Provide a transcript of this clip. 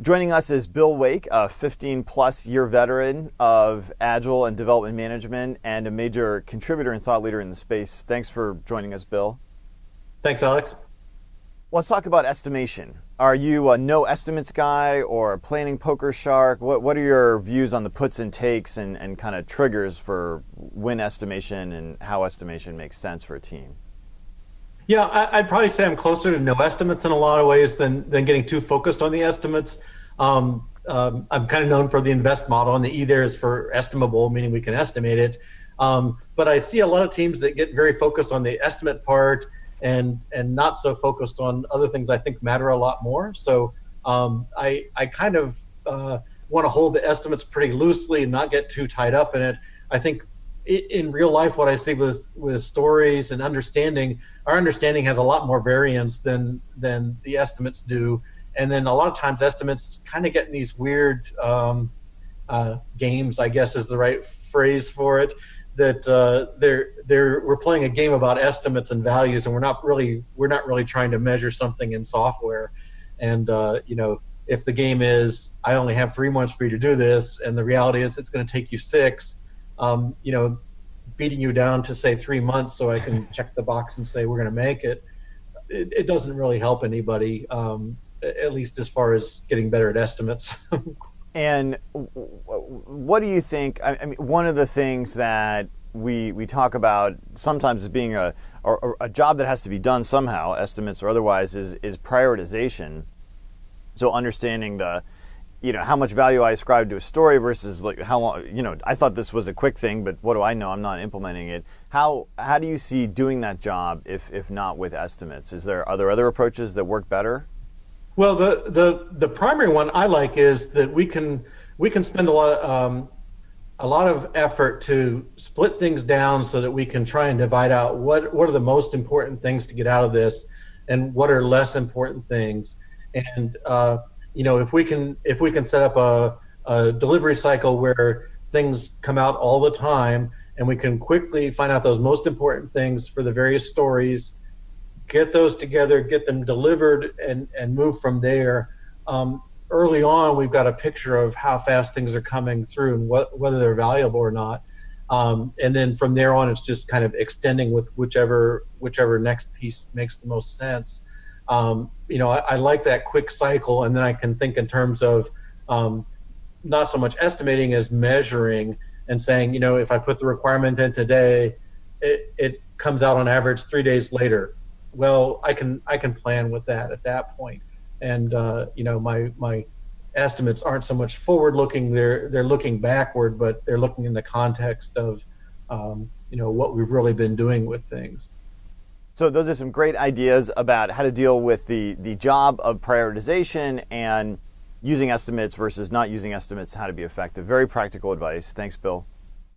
Joining us is Bill Wake, a 15 plus year veteran of Agile and development management and a major contributor and thought leader in the space. Thanks for joining us, Bill. Thanks, Alex. Let's talk about estimation. Are you a no estimates guy or a planning poker shark? What, what are your views on the puts and takes and, and kind of triggers for when estimation and how estimation makes sense for a team? Yeah, I, would probably say I'm closer to no estimates in a lot of ways than than getting too focused on the estimates. Um, um, I'm kind of known for the invest model, and the E there is for estimable, meaning we can estimate it. Um, but I see a lot of teams that get very focused on the estimate part and and not so focused on other things I think matter a lot more. So um, I I kind of uh, want to hold the estimates pretty loosely and not get too tied up in it. I think in real life, what I see with with stories and understanding, our understanding has a lot more variance than than the estimates do, and then a lot of times estimates kind of get in these weird um, uh, games. I guess is the right phrase for it. That uh, they're they're we're playing a game about estimates and values, and we're not really we're not really trying to measure something in software, and uh, you know if the game is I only have three months for you to do this, and the reality is it's going to take you six um, you know, beating you down to say three months so I can check the box and say we're going to make it, it, it, doesn't really help anybody, um, at least as far as getting better at estimates. and what do you think? I mean, one of the things that we we talk about sometimes as being a or, a job that has to be done somehow, estimates or otherwise, is is prioritization. So understanding the you know how much value I ascribe to a story versus like how long you know I thought this was a quick thing but what do I know? I'm not implementing it. How how do you see doing that job if if not with estimates? Is there are there other approaches that work better? Well the the the primary one I like is that we can we can spend a lot of, um, a lot of effort to split things down so that we can try and divide out what what are the most important things to get out of this and what are less important things. And uh, you know, if we can if we can set up a, a delivery cycle where things come out all the time and we can quickly find out those most important things for the various stories, get those together, get them delivered, and and move from there. Um, early on, we've got a picture of how fast things are coming through and what, whether they're valuable or not. Um, and then from there on, it's just kind of extending with whichever whichever next piece makes the most sense um, you know, I, I, like that quick cycle, and then I can think in terms of um, not so much estimating as measuring and saying, you know, if I put the requirement in today, it, it comes out on average three days later. Well, I can I can plan with that at that point, and uh, you know, my my estimates aren't so much forward looking; they're they're looking backward, but they're looking in the context of um, you know what we've really been doing with things. So those are some great ideas about how to deal with the, the job of prioritization and using estimates versus not using estimates, how to be effective. Very practical advice. Thanks, Bill.